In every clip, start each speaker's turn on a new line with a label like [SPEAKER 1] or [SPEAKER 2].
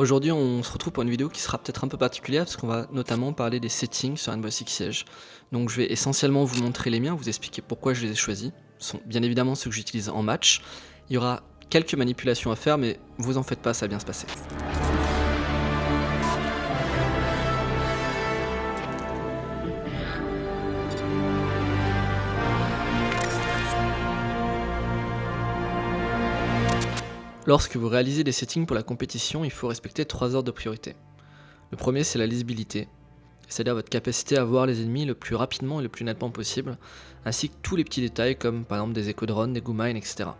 [SPEAKER 1] Aujourd'hui, on se retrouve pour une vidéo qui sera peut-être un peu particulière parce qu'on va notamment parler des settings sur Rainbow Six Siege. Donc je vais essentiellement vous montrer les miens, vous expliquer pourquoi je les ai choisis. Ce sont bien évidemment ceux que j'utilise en match. Il y aura quelques manipulations à faire, mais vous en faites pas, ça va bien se passer. Lorsque vous réalisez des settings pour la compétition, il faut respecter trois ordres de priorité. Le premier, c'est la lisibilité, c'est-à-dire votre capacité à voir les ennemis le plus rapidement et le plus nettement possible, ainsi que tous les petits détails comme par exemple des écho drones, des mines, etc.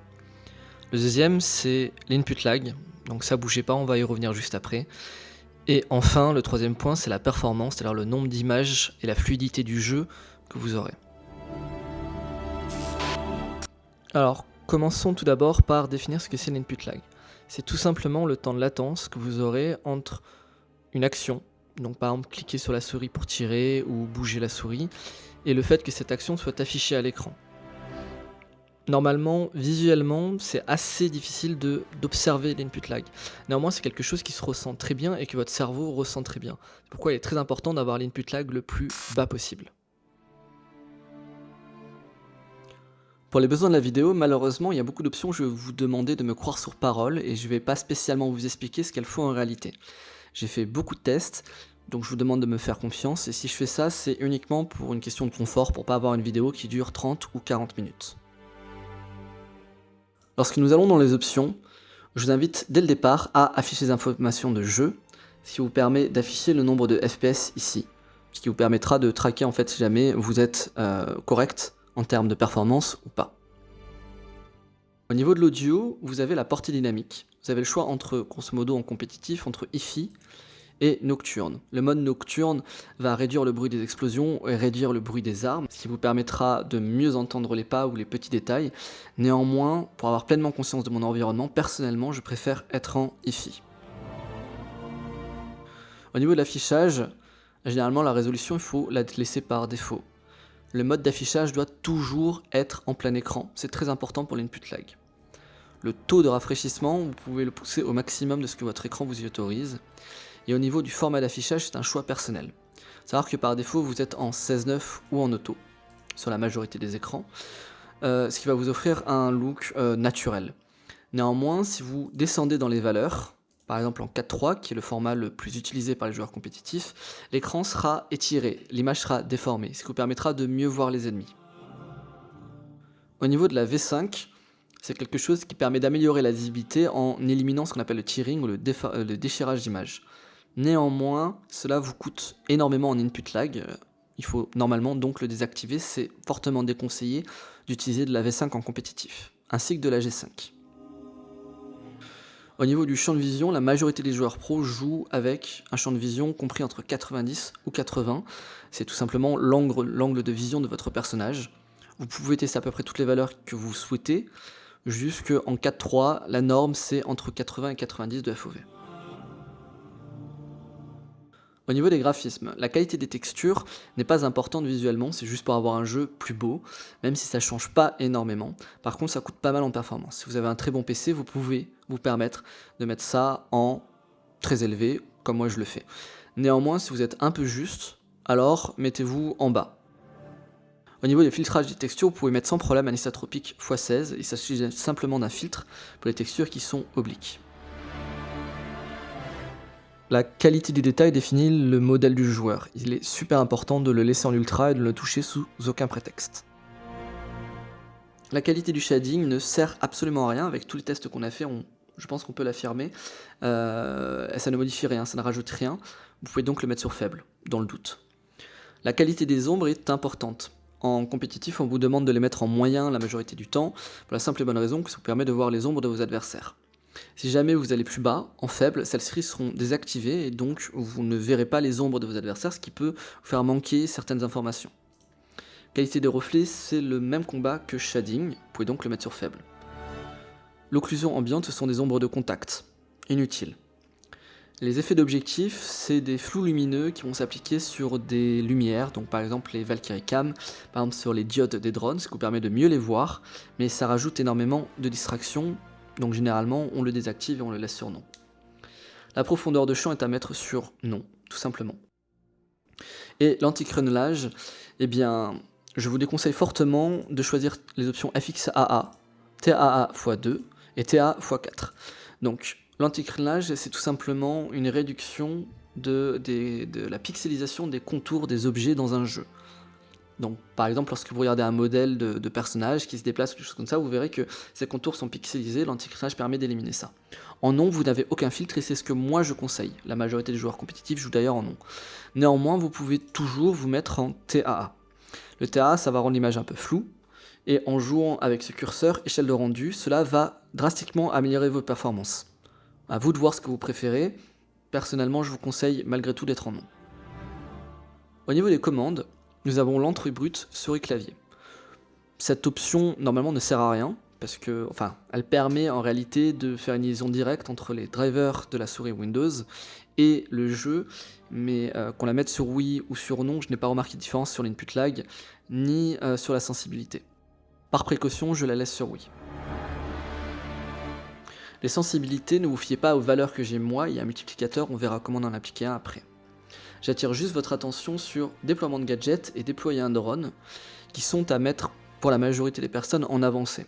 [SPEAKER 1] Le deuxième, c'est l'input lag, donc ça bougez pas, on va y revenir juste après. Et enfin, le troisième point, c'est la performance, c'est-à-dire le nombre d'images et la fluidité du jeu que vous aurez. Alors, Commençons tout d'abord par définir ce que c'est l'input lag. C'est tout simplement le temps de latence que vous aurez entre une action, donc par exemple cliquer sur la souris pour tirer ou bouger la souris, et le fait que cette action soit affichée à l'écran. Normalement, visuellement, c'est assez difficile d'observer l'input lag. Néanmoins, c'est quelque chose qui se ressent très bien et que votre cerveau ressent très bien. C'est pourquoi il est très important d'avoir l'input lag le plus bas possible. Pour les besoins de la vidéo, malheureusement, il y a beaucoup d'options, je vais vous demander de me croire sur parole et je ne vais pas spécialement vous expliquer ce qu'elles font en réalité. J'ai fait beaucoup de tests, donc je vous demande de me faire confiance et si je fais ça, c'est uniquement pour une question de confort, pour pas avoir une vidéo qui dure 30 ou 40 minutes. Lorsque nous allons dans les options, je vous invite dès le départ à afficher les informations de jeu, ce qui vous permet d'afficher le nombre de FPS ici, ce qui vous permettra de traquer en fait si jamais vous êtes euh, correct en termes de performance ou pas. Au niveau de l'audio, vous avez la portée dynamique. Vous avez le choix entre, grosso modo en compétitif, entre IFI et nocturne. Le mode nocturne va réduire le bruit des explosions et réduire le bruit des armes, ce qui vous permettra de mieux entendre les pas ou les petits détails. Néanmoins, pour avoir pleinement conscience de mon environnement, personnellement, je préfère être en IFI. Au niveau de l'affichage, généralement la résolution, il faut la laisser par défaut le mode d'affichage doit toujours être en plein écran. C'est très important pour l'input lag. Le taux de rafraîchissement, vous pouvez le pousser au maximum de ce que votre écran vous y autorise. Et au niveau du format d'affichage, c'est un choix personnel. Savoir que par défaut, vous êtes en 16.9 ou en auto, sur la majorité des écrans, euh, ce qui va vous offrir un look euh, naturel. Néanmoins, si vous descendez dans les valeurs, par exemple en 4.3, qui est le format le plus utilisé par les joueurs compétitifs, l'écran sera étiré, l'image sera déformée, ce qui vous permettra de mieux voir les ennemis. Au niveau de la V5, c'est quelque chose qui permet d'améliorer la visibilité en éliminant ce qu'on appelle le tearing ou le, euh, le déchirage d'image. Néanmoins, cela vous coûte énormément en input lag, il faut normalement donc le désactiver, c'est fortement déconseillé d'utiliser de la V5 en compétitif, ainsi que de la G5. Au niveau du champ de vision, la majorité des joueurs pros jouent avec un champ de vision compris entre 90 ou 80. C'est tout simplement l'angle de vision de votre personnage. Vous pouvez tester à peu près toutes les valeurs que vous souhaitez, jusqu'en 4.3, la norme c'est entre 80 et 90 de FOV. Au niveau des graphismes, la qualité des textures n'est pas importante visuellement, c'est juste pour avoir un jeu plus beau, même si ça ne change pas énormément. Par contre, ça coûte pas mal en performance. Si vous avez un très bon PC, vous pouvez vous permettre de mettre ça en très élevé, comme moi je le fais. Néanmoins, si vous êtes un peu juste, alors mettez-vous en bas. Au niveau des filtrages des textures, vous pouvez mettre sans problème un isotropique x16, il s'agit simplement d'un filtre pour les textures qui sont obliques. La qualité du détail définit le modèle du joueur. Il est super important de le laisser en ultra et de ne le toucher sous aucun prétexte. La qualité du shading ne sert absolument à rien. Avec tous les tests qu'on a fait, je pense qu'on peut l'affirmer. Euh, ça ne modifie rien, ça ne rajoute rien. Vous pouvez donc le mettre sur faible, dans le doute. La qualité des ombres est importante. En compétitif, on vous demande de les mettre en moyen la majorité du temps, pour la simple et bonne raison que ça vous permet de voir les ombres de vos adversaires. Si jamais vous allez plus bas, en faible, celles-ci seront désactivées et donc vous ne verrez pas les ombres de vos adversaires, ce qui peut vous faire manquer certaines informations. Qualité des reflets, c'est le même combat que shading, vous pouvez donc le mettre sur faible. L'occlusion ambiante, ce sont des ombres de contact, inutiles. Les effets d'objectif, c'est des flous lumineux qui vont s'appliquer sur des lumières, donc par exemple les Valkyrie Cam, par exemple sur les diodes des drones, ce qui vous permet de mieux les voir, mais ça rajoute énormément de distractions donc généralement, on le désactive et on le laisse sur non. La profondeur de champ est à mettre sur non, tout simplement. Et l'anti-crénelage, eh bien, je vous déconseille fortement de choisir les options FXAA, TAA x2 et TA x4. Donc, l'anti-crénelage, c'est tout simplement une réduction de, de, la pixelisation des contours des objets dans un jeu. Donc, par exemple, lorsque vous regardez un modèle de, personnage qui se déplace ou des choses comme ça, vous verrez que ces contours sont pixelisés, l'anti-crénelage permet d'éliminer ça. En non, vous n'avez aucun filtre et c'est ce que moi je conseille. La majorité des joueurs compétitifs jouent d'ailleurs en non. Néanmoins, vous pouvez toujours vous mettre en TAA. Le TAA, ça va rendre l'image un peu floue, et en jouant avec ce curseur échelle de rendu, cela va drastiquement améliorer vos performances. À vous de voir ce que vous préférez. Personnellement, je vous conseille malgré tout d'être en non. Au niveau des commandes, nous avons l'entrée brute souris clavier. Cette option normalement ne sert à rien parce que, elle permet en réalité de faire une liaison directe entre les drivers de la souris Windows et le jeu, mais euh, qu'on la mette sur Wii ou sur non, je n'ai pas remarqué de différence sur l'input lag ni euh, sur la sensibilité. Par précaution, je la laisse sur Wii. Les sensibilités, ne vous fiez pas aux valeurs que j'ai moi, il y a un multiplicateur, on verra comment en appliquer un après. J'attire juste votre attention sur déploiement de gadgets et déployer un drone, qui sont à mettre pour la majorité des personnes en avancée.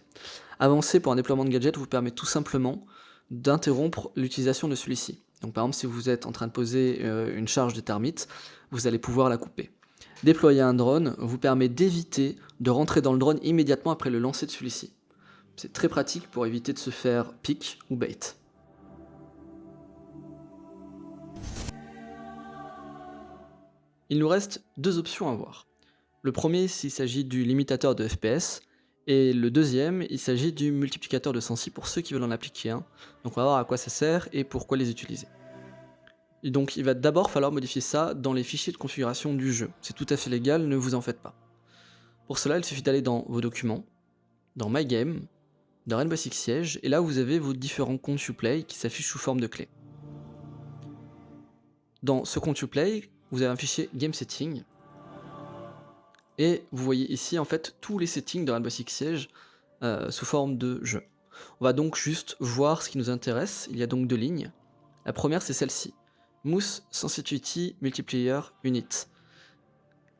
[SPEAKER 1] Avancer pour un déploiement de gadget vous permet tout simplement d'interrompre l'utilisation de celui-ci. Donc par exemple, si vous êtes en train de poser euh, une charge de termites, vous allez pouvoir la couper. Déployer un drone vous permet d'éviter de rentrer dans le drone immédiatement après le lancer de celui-ci. C'est très pratique pour éviter de se faire pick ou bait. Il nous reste deux options à voir. Le premier, s'il s'agit du limitateur de FPS, et le deuxième, il s'agit du multiplicateur de sensi pour ceux qui veulent en appliquer un. Donc on va voir à quoi ça sert et pourquoi les utiliser. Et donc il va d'abord falloir modifier ça dans les fichiers de configuration du jeu. C'est tout à fait légal, ne vous en faites pas. Pour cela, il suffit d'aller dans vos documents, dans My Game, dans Rainbow Six Siege, et là vous avez vos différents comptes Uplay qui s'affichent sous forme de clé. Dans ce compte Uplay, vous avez un fichier Game Setting. Et vous voyez ici en fait tous les settings de Rainbow Six Siege euh, sous forme de jeu. On va donc juste voir ce qui nous intéresse. Il y a donc deux lignes. La première c'est celle-ci. Mousse Sensitivity Multiplayer Unit.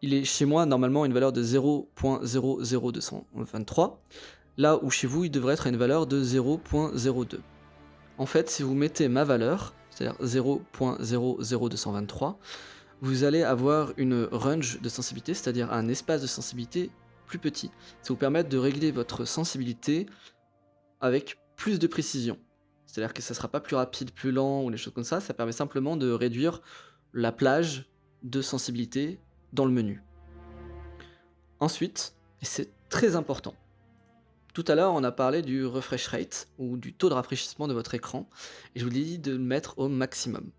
[SPEAKER 1] Il est chez moi normalement une valeur de 0.00223, là où chez vous il devrait être une valeur de 0.02. En fait, si vous mettez ma valeur, c'est-à-dire 0.00223, vous allez avoir une range de sensibilité, c'est-à-dire un espace de sensibilité plus petit. Ça vous permet de régler votre sensibilité avec plus de précision. C'est-à-dire que ça ne sera pas plus rapide, plus lent ou des choses comme ça, ça permet simplement de réduire la plage de sensibilité dans le menu. Ensuite, et c'est très important, tout à l'heure on a parlé du refresh rate ou du taux de rafraîchissement de votre écran et je vous ai dit de le mettre au maximum.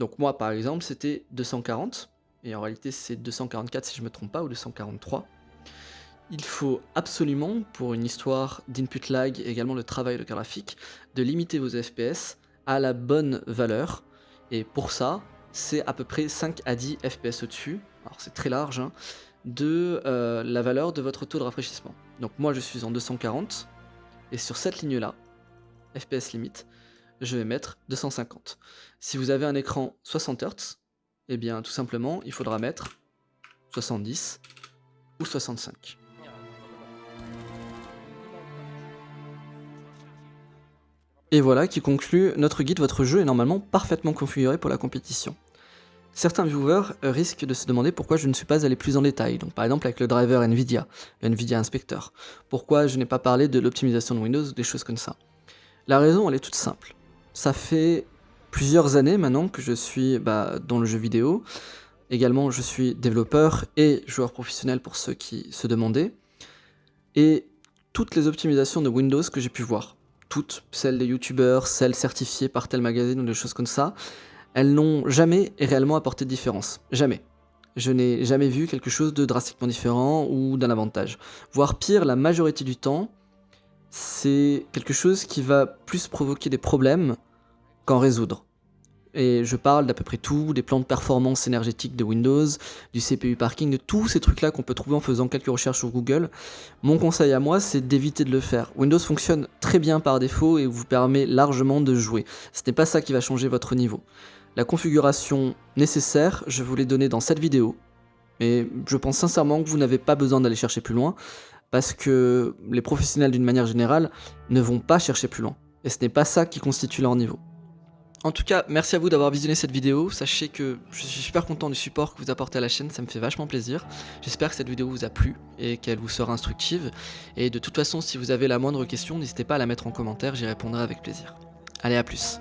[SPEAKER 1] Donc moi par exemple c'était 240, et en réalité c'est 244 si je me trompe pas, ou 243. Il faut absolument, pour une histoire d'input lag et également le travail de graphique, de limiter vos FPS à la bonne valeur. Et pour ça, c'est à peu près 5 à 10 FPS au-dessus, alors c'est très large, hein, de euh, la valeur de votre taux de rafraîchissement. Donc moi je suis en 240, et sur cette ligne-là, FPS limite, je vais mettre 250. Si vous avez un écran 60 Hz, eh bien tout simplement il faudra mettre 70 ou 65. Et voilà qui conclut notre guide, votre jeu est normalement parfaitement configuré pour la compétition. Certains viewers risquent de se demander pourquoi je ne suis pas allé plus en détail, donc par exemple avec le driver NVIDIA, le NVIDIA Inspector. Pourquoi je n'ai pas parlé de l'optimisation de Windows ou des choses comme ça. La raison elle est toute simple ça fait plusieurs années maintenant que je suis bah, dans le jeu vidéo. Également, je suis développeur et joueur professionnel pour ceux qui se demandaient. Et toutes les optimisations de Windows que j'ai pu voir, toutes, celles des youtubeurs, celles certifiées par tel magazine ou des choses comme ça, elles n'ont jamais réellement apporté de différence. Jamais. Je n'ai jamais vu quelque chose de drastiquement différent ou d'un avantage. Voire pire, la majorité du temps, c'est quelque chose qui va plus provoquer des problèmes qu'en résoudre. et je parle d'à peu près tout, des plans de performance énergétique de Windows, du CPU parking, de tous ces trucs-là qu'on peut trouver en faisant quelques recherches sur Google. Mon conseil à moi, c'est d'éviter de le faire. Windows fonctionne très bien par défaut et vous permet largement de jouer. Ce n'est pas ça qui va changer votre niveau. La configuration nécessaire, je vous l'ai donnée dans cette vidéo, mais je pense sincèrement que vous n'avez pas besoin d'aller chercher plus loin, parce que les professionnels d'une manière générale ne vont pas chercher plus loin. Et ce n'est pas ça qui constitue leur niveau. En tout cas, merci à vous d'avoir visionné cette vidéo. Sachez que je suis super content du support que vous apportez à la chaîne, ça me fait vachement plaisir. J'espère que cette vidéo vous a plu et qu'elle vous sera instructive. Et de toute façon, si vous avez la moindre question, n'hésitez pas à la mettre en commentaire, j'y répondrai avec plaisir. Allez, à plus